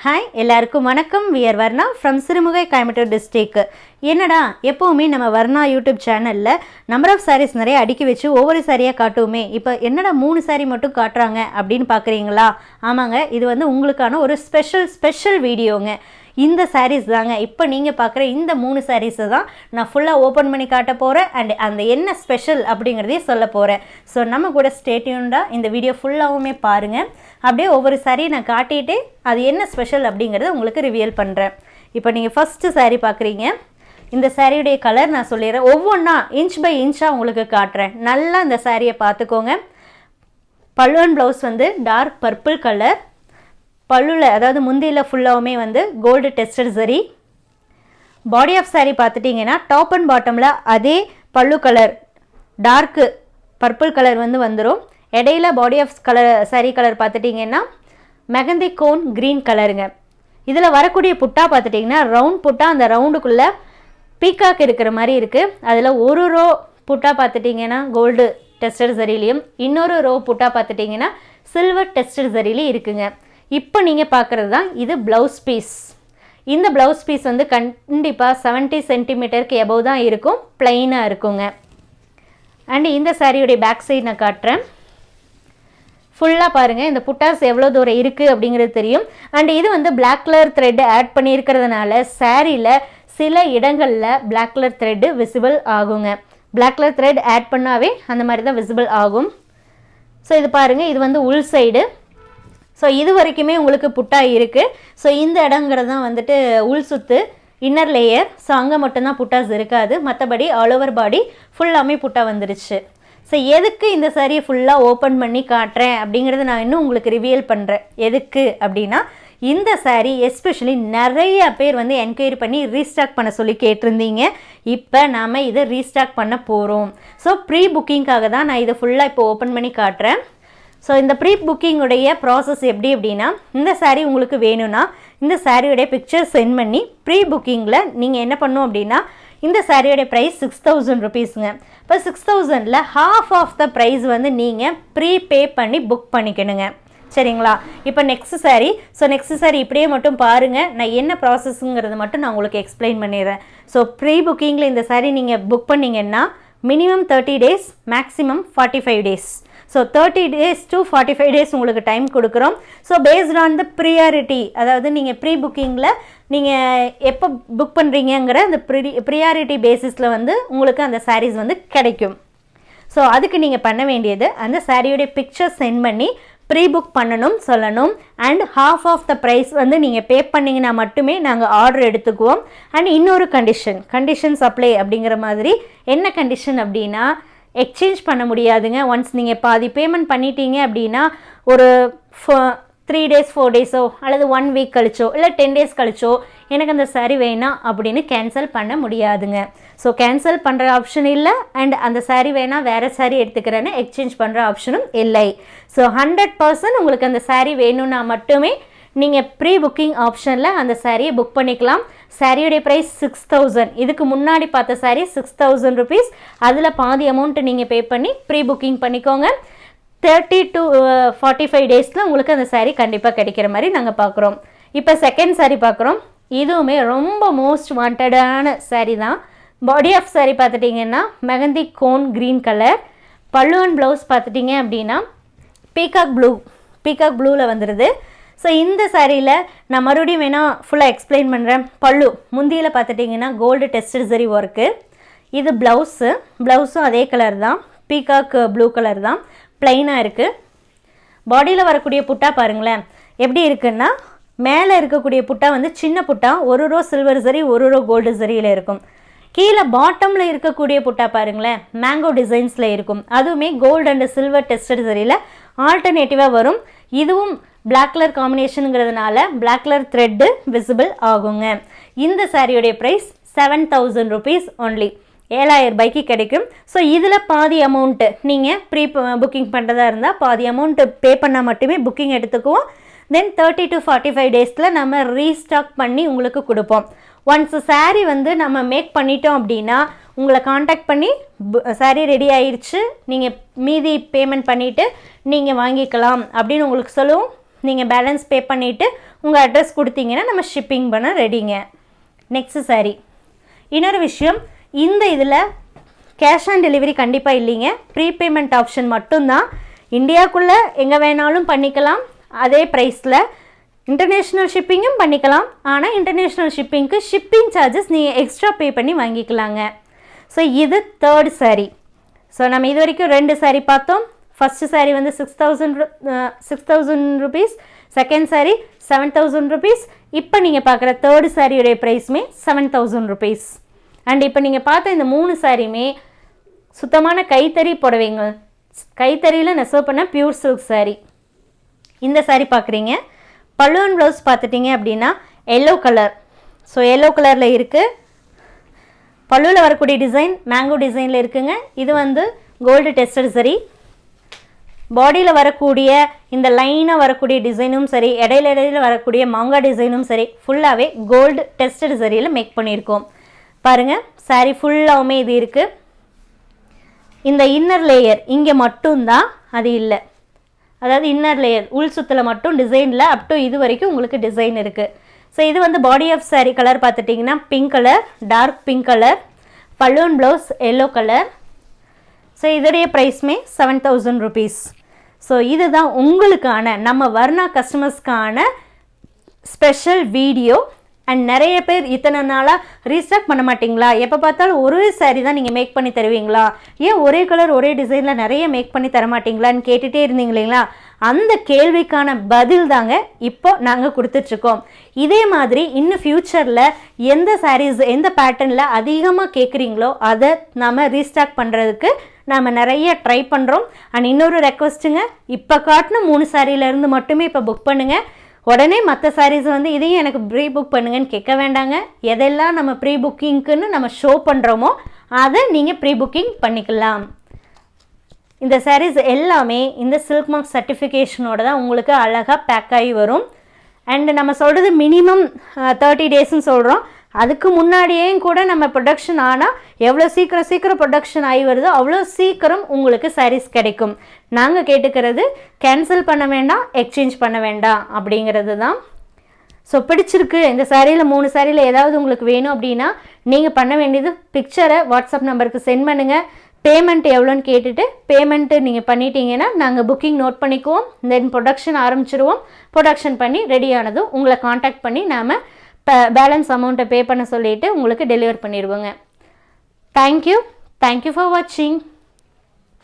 Hi எல்லாருக்கும் வணக்கம். We're Varna from Sirumugai Coimbatore district என்னடா எப்போவுமே நம்ம வர்ணா யூடியூப் சேனலில் நம்பர் ஆஃப் சாரீஸ் நிறைய அடுக்கி வச்சு ஒவ்வொரு சாரியாக காட்டுவோமே. இப்போ என்னடா மூணு saree மட்டும் காட்டுறாங்க அப்படின்னு பார்க்குறீங்களா ஆமாங்க இது வந்து உங்களுக்கான ஒரு ஸ்பெஷல் ஸ்பெஷல் வீடியோங்க இந்த சாரீஸ் தாங்க. இப்போ நீங்கள் பார்க்குற இந்த மூணு சாரீஸை தான் நான் ஃபுல்லாக ஓப்பன் பண்ணி காட்ட போகிறேன் அண்ட் அந்த என்ன ஸ்பெஷல் அப்படிங்கிறதையும் சொல்ல போகிறேன் ஸோ நம்ம கூட ஸ்டேட்யூண்டாக இந்த வீடியோ ஃபுல்லாகவுமே பாருங்கள் அப்படியே ஒவ்வொரு சாரியை நான் காட்டிட்டு அது என்ன ஸ்பெஷல் அப்படிங்கிறத உங்களுக்கு ரிவியல் பண்ணுறேன் இப்போ நீங்கள் ஃபஸ்ட்டு சாரீ பார்க்குறீங்க இந்த சாரியுடைய கலர் நான் சொல்லிடுறேன். ஒவ்வொன்றா இன்ச் பை இன்ச்சாக உங்களுக்கு காட்டுறேன். நல்லா இந்த சாரியை பார்த்துக்கோங்க. பல்லுவன் ப்ளவுஸ் வந்து டார்க் பர்பிள் கலர் பல்லுல அதாவது முந்தியில் ஃபுல்லாகவுமே வந்து கோல்டு டெஸ்டட் சரி பாடி ஆஃப் சாரீ பார்த்துட்டிங்கன்னா டாப் அண்ட் பாட்டமில் அதே பல்லு கலர் டார்க்கு பர்பிள் கலர் வந்து வந்துடும் இடையில body of colour saree colour பார்த்துட்டிங்கன்னா மெகந்தி கோன் க்ரீன் கலருங்க இதில் வரக்கூடிய புட்டா பார்த்துட்டிங்கன்னா ரவுண்ட் புட்டா அந்த ரவுண்டுக்குள்ளே பீக்காக் இருக்கிற மாதிரி இருக்குது அதில் ஒரு ரோ புட்டா பார்த்துட்டிங்கன்னா கோல்டு டெஸ்டர் சரிலையும் இன்னொரு ரோ புட்டா பார்த்துட்டிங்கன்னா சில்வர் டெஸ்டர் சரிலையும் இருக்குங்க. இப்போ நீங்கள் பார்க்குறது தான் இது ப்ளவுஸ் பீஸ் இந்த ப்ளவுஸ் பீஸ் வந்து கண்டிப்பாக செவன்ட்டி சென்டிமீட்டருக்கு எபோவ் தான் இருக்கும் பிளெயினாக இருக்குங்க. அண்ட் இந்த சாரியுடைய பேக் சைடு நான் காட்டுறேன். ஃபுல்லாக பாருங்கள் இந்த புட்டாஸ் எவ்வளோ தூரம் இருக்குது அப்படிங்கிறது தெரியும். அண்ட் இது வந்து பிளாக் கலர் த்ரெட் ஆட் பண்ணியிருக்கிறதுனால சாரியில் சில இடங்களில் பிளாக் கலர் த்ரெட்டு விசிபிள் ஆகுங்க. பிளாக் கலர் த்ரெட் ஆட் பண்ணாவே அந்த மாதிரி தான் விசிபிள் ஆகும். ஸோ இது பாருங்கள் இது வந்து உள் சைடு ஸோ இது வரைக்குமே உங்களுக்கு புட்டா இருக்குது ஸோ இந்த இடங்கிறது தான் வந்துட்டு உள் சுத்து இன்னர் லேயர் ஸோ அங்கே மட்டும்தான் புட்டாஸ் இருக்காது. மற்றபடி ஆல் ஓவர் பாடி ஃபுல்லாமே புட்டா வந்துருச்சு. ஸோ எதுக்கு இந்த சாரியை ஃபுல்லாக ஓப்பன் பண்ணி காட்டுறேன்? அப்படிங்கிறத நான் இன்னும் உங்களுக்கு ரிவியல் பண்ணுறேன் எதுக்கு அப்படின்னா இந்த saree எஸ்பெஷலி நிறைய பேர் வந்து என்கொயரி பண்ணி ரீஸ்டாக் பண்ண சொல்லி கேட்டிருந்தீங்க. இப்போ நாம் இதை ரீஸ்டாக் பண்ண போகிறோம் ஸோ ப்ரீ புக்கிங்காக தான் நான் இதை ஃபுல்லாக இப்போ ஓப்பன் பண்ணி காட்டுறேன். ஸோ இந்த ப்ரீ புக்கிங்குடைய ப்ராசஸ் எப்படி அப்படின்னா இந்த சாரீ உங்களுக்கு வேணும்னா இந்த சாரியோடைய பிக்சர் சென்ட் பண்ணி ப்ரீ புக்கிங்கில் நீங்கள் என்ன பண்ணும் அப்படின்னா இந்த சாரியோடைய ப்ரைஸ் சிக்ஸ் தௌசண்ட் ருபீஸுங்க இப்போ சிக்ஸ் தௌசண்டில் ஹாஃப் ஆஃப் த ப்ரைஸ் வந்து நீங்கள் ப்ரீ பே பண்ணி புக் பண்ணிக்கணுங்க. சரிங்களா? இப்போ next saree. So next saree இப்படியே மட்டும் பாருங்கள் நான் என்ன ப்ராசஸ்ங்கிறது மட்டும் நான் உங்களுக்கு எக்ஸ்பிளைன் பண்ணிடுறேன். ஸோ ப்ரீ புக்கிங்கில் இந்த saree நீங்கள் புக் பண்ணிங்கன்னா minimum thirty days maximum forty five days so thirty days to forty five days உங்களுக்கு டைம் கொடுக்குறோம். So based on the priority அதாவது நீங்கள் ப்ரீ புக்கிங்கில் நீங்கள் எப்போ புக் பண்ணுறீங்கங்கிற அந்த ப்ரி ப்ரியாரிட்டி பேசிஸில் வந்து உங்களுக்கு அந்த சாரீஸ் வந்து கிடைக்கும். ஸோ அதுக்கு நீங்கள் பண்ண வேண்டியது அந்த சாரியோடைய பிக்சர் சென்ட் பண்ணி ப்ரீ புக் பண்ணணும் சொல்லணும். And half of the price வந்து நீங்கள் பே பண்ணிங்கன்னா மட்டுமே நாங்கள் ஆர்டர் எடுத்துக்குவோம். அண்ட் இன்னொரு கண்டிஷன் கண்டிஷன்ஸ் அப்ளை அப்படிங்கிற மாதிரி என்ன கண்டிஷன் அப்படின்னா எக்ஸ்சேஞ்ச் பண்ண முடியாதுங்க. ஒன்ஸ் நீங்கள் பாதி பேமெண்ட் பண்ணிட்டீங்க அப்படின்னா ஒரு த்ரீ டேஸ் ஃபோர் டேஸோ அல்லது ஒன் வீக் கழிச்சோ இல்லை டென் டேஸ் கழிச்சோ எனக்கு அந்த saree வேணாம் அப்படின்னு கேன்சல் பண்ண முடியாதுங்க. ஸோ கேன்சல் பண்ணுற ஆப்ஷன் இல்லை அண்ட் அந்த saree வேணால் வேறு saree எடுத்துக்கிறேன்னு எக்ஸ்சேஞ்ச் பண்ணுற ஆப்ஷனும் இல்லை. ஸோ ஹண்ட்ரட் பர்சன்ட் உங்களுக்கு அந்த saree வேணும்னா மட்டுமே நீங்கள் ப்ரீ புக்கிங் ஆப்ஷனில் அந்த சாரியை புக் பண்ணிக்கலாம். சாரியுடைய ப்ரைஸ் சிக்ஸ் தௌசண்ட் இதுக்கு முன்னாடி பார்த்த சாரீ சிக்ஸ் தௌசண்ட் ருபீஸ் அதில் பாதி அமௌண்ட்டு நீங்கள் பே பண்ணி ப்ரீ புக்கிங் பண்ணிக்கோங்க. தேர்ட்டி டு ஃபார்ட்டி ஃபைவ் டேஸில் உங்களுக்கு அந்த சாரீ கண்டிப்பாக கிடைக்கிற மாதிரி நாங்கள் பார்க்குறோம். இப்போ செகண்ட் சாரீ பார்க்குறோம். இதுவுமே ரொம்ப மோஸ்ட் வாண்டடான சாரீ தான். பாடி ஆஃப் சாரீ பார்த்துட்டிங்கன்னா மெகந்தி கோன் க்ரீன் கலர் பல்லுவன் ப்ளவுஸ் பார்த்துட்டிங்க அப்படின்னா பீகாக் ப்ளூ பீகாக் ப்ளூவில் வந்துடுது ஸோ இந்த சாரியில் நான் மறுபடியும் வேணால் ஃபுல்லாக எக்ஸ்பிளைன் பண்ணுறேன் பல்லு முந்தியில் பார்த்துட்டிங்கன்னா கோல்டு டெஸ்டட் சரி ஒர்க்கு இது ப்ளவுஸு ப்ளவுஸும் அதே கலர் தான். பீகாக் ப்ளூ கலர் தான். ப்ளைனாக இருக்குது பாடியில் வரக்கூடிய புட்டா பாருங்களேன். எப்படி இருக்குன்னா மேலே இருக்கக்கூடிய புட்டா வந்து சின்ன புட்டா ஒரு ரோ சில்வர் சரி ஒரு ரோ கோல்டு சரியில் இருக்கும். கீழே பாட்டமில் இருக்கக்கூடிய புட்டா பாருங்களேன் மேங்கோ டிசைன்ஸில் இருக்கும். அதுவுமே கோல்டு அண்ட் சில்வர் டெஸ்டட் சரியில் ஆல்டர்னேட்டிவாக வரும். இதுவும் பிளாக் கலர் காம்பினேஷனுங்கிறதுனால பிளாக் கலர் த்ரெட்டு விசிபிள் ஆகுங்க. இந்த சாரியுடைய price seven thousand rupees only ஏழாயிரம் ரூபாய்க்கு கிடைக்கும். ஸோ இதில் பாதி அமௌண்ட்டு நீங்கள் ப்ரீ புக்கிங் பண்ணுறதா இருந்தால் பாதி அமௌண்ட்டு பே பண்ணால் மட்டுமே புக்கிங் எடுத்துக்குவோம். Then thirty to forty five டேஸில் நம்ம ரீஸ்டாக் பண்ணி உங்களுக்கு கொடுப்போம். ஒன்ஸ் சாரீ வந்து நம்ம மேக் பண்ணிட்டோம் அப்படின்னா உங்களை காண்டாக்ட் பண்ணி saree ரெடி ஆயிடுச்சு நீங்கள் மீதி பேமெண்ட் பண்ணிவிட்டு நீங்கள் வாங்கிக்கலாம் அப்படின்னு உங்களுக்கு சொல்லுவோம். நீங்கள் பேலன்ஸ் பே பண்ணிவிட்டு உங்கள் அட்ரஸ் கொடுத்தீங்கன்னா நம்ம ஷிப்பிங் பண்ண ரெடிங்க நெக்ஸ்ட் saree. இன்னொரு விஷயம் இந்த இதில் கேஷ் ஆன் டெலிவரி கண்டிப்பாக இல்லைங்க. ப்ரீபேமெண்ட் ஆப்ஷன் மட்டும்தான். இந்தியாக்குள்ளே எங்கே வேணாலும் பண்ணிக்கலாம். அதே ப்ரைஸில் இன்டர்நேஷ்னல் ஷிப்பிங்கும் பண்ணிக்கலாம். ஆனால் இன்டர்நேஷ்னல் ஷிப்பிங்க்கு ஷிப்பிங் சார்ஜஸ் நீங்கள் எக்ஸ்ட்ரா பே பண்ணி வாங்கிக்கலாங்க. ஸோ இது தேர்ட் saree. ஸோ நம்ம இது வரைக்கும் ரெண்டு saree பார்த்தோம். ஃபஸ்ட்டு சாரீ வந்து six thousand six thousand rupees second sari seven thousand rupees இப்போ நீங்கள் பார்க்குற தேர்டு சாரியுடைய ப்ரைஸுமே செவன் தௌசண்ட் ருபீஸ் அண்ட் இப்போ நீங்கள் பார்த்த இந்த மூணு சாரியுமே சுத்தமான கைத்தறி புடவைங்க. கைத்தறியில் நெசவு பண்ண பியூர் சில்க் சாரீ இந்த சாரீ பார்க்குறீங்க பல்லுவன் ப்ளவுஸ் பார்த்துட்டிங்க அப்படின்னா எல்லோ கலர் ஸோ எல்லோ கலரில் இருக்குது பல்லுவில் வரக்கூடிய டிசைன் மேங்கோ டிசைனில் இருக்குங்க. இது வந்து கோல்டு டெஸ்டட் சரி பாடியில் வரக்கூடிய இந்த லைனாக வரக்கூடிய டிசைனும் சரி இடையில இடையில வரக்கூடிய மாங்காய் டிசைனும் சரி ஃபுல்லாகவே கோல்டு டெஸ்டட் சரியில் மேக் பண்ணியிருக்கோம். பாருங்கள் சாரீ ஃபுல்லாகவுமே இது இருக்குது இந்த இன்னர் லேயர் இங்கே மட்டும்தான் அது இல்லை. அதாவது இன்னர் லேயர் உள் சுத்தில் மட்டும் டிசைனில் அப் டு இது வரைக்கும் உங்களுக்கு டிசைன் இருக்குது ஸோ இது வந்து பாடி ஆஃப் சாரீ கலர் பார்த்துட்டிங்கன்னா pink colour dark pink colour balloon blouse yellow colour so இதோடைய ப்ரைஸ்மே செவன் தௌசண்ட் ருபீஸ் ஸோ இதுதான் உங்களுக்கான நம்ம வர்ணா கஸ்டமர்ஸ்க்கான ஸ்பெஷல் வீடியோ அண்ட் நிறைய பேர் இத்தனை நாளாக ரீஸ்டாக் பண்ண மாட்டிங்களா? எப்போ பார்த்தாலும் ஒரே saree தான் நீங்கள் மேக் பண்ணி தருவீங்களா? ஏன் ஒரே கலர் ஒரே டிசைனில் நிறைய மேக் பண்ணி தர மாட்டீங்களான்னு கேட்டுகிட்டே இருந்தீங்க இல்லைங்களா? அந்த கேள்விக்கான பதில் தாங்க இப்போ நாங்கள் கொடுத்துட்ருக்கோம். இதே மாதிரி இன்னும் ஃப்யூச்சரில் எந்த சாரீஸ் எந்த பேட்டர்னில் அதிகமாக கேட்குறீங்களோ அதை நாம் ரீஸ்டாக் பண்ணுறதுக்கு நாம் நிறைய ட்ரை பண்ணுறோம் அண்ட் இன்னொரு ரெக்வஸ்ட்டுங்க இப்போ காட்டின மூணு சாரியிலேருந்து மட்டுமே இப்போ புக் பண்ணுங்கள் உடனே மற்ற சாரீஸ் வந்து இதையும் எனக்கு ப்ரீ புக் பண்ணுங்கன்னு கேட்க வேண்டாங்க. எதெல்லாம் நம்ம ப்ரீ புக்கிங்க்குன்னு நம்ம ஷோ பண்ணுறோமோ அதை நீங்கள் ப்ரீ புக்கிங் பண்ணிக்கலாம். இந்த சாரீஸ் எல்லாமே இந்த சில்க் மார்க் சர்டிஃபிகேஷனோட தான் உங்களுக்கு அழகாக பேக் ஆகி வரும். அண்டு நம்ம சொல்கிறது மினிமம் தேர்ட்டி uh, டேஸ்ன்னு சொல்கிறோம் அதுக்கு முன்னாடியே கூட நம்ம ப்ரொடக்ஷன் ஆனால் எவ்வளோ சீக்கிரம் சீக்கிரம் ப்ரொடக்ஷன் ஆகி வருதோ அவ்வளோ சீக்கிரம் உங்களுக்கு சாரீஸ் கிடைக்கும். நாங்கள் கேட்டுக்கிறது கேன்சல் பண்ண வேண்டாம் எக்ஸ்சேஞ்ச் பண்ண வேண்டாம் அப்படிங்கிறது தான். ஸோ பிடிச்சிருக்கு. இந்த சாரியில் மூணு சாரியில் ஏதாவது உங்களுக்கு வேணும் அப்படின்னா நீங்கள் பண்ண வேண்டியது பிக்சரை வாட்ஸ்அப் நம்பருக்கு சென்ட் பண்ணுங்கள் பேமெண்ட் எவ்வளோன்னு கேட்டுட்டு பேமெண்ட்டு நீங்கள் பண்ணிட்டீங்கன்னா நாங்கள் புக்கிங் நோட் பண்ணிக்குவோம். தென் ப்ரொடக்ஷன் ஆரம்பிச்சிருவோம். ப்ரொடக்ஷன் பண்ணி ரெடியானதும் உங்களை காண்டாக்ட் பண்ணி நாம் பேலன்ஸ் அமௌண்ட்டை பே பண்ண சொல்லிவிட்டு உங்களுக்கு deliver பண்ணிடுவோங்க. Thank you thank you for வாட்சிங்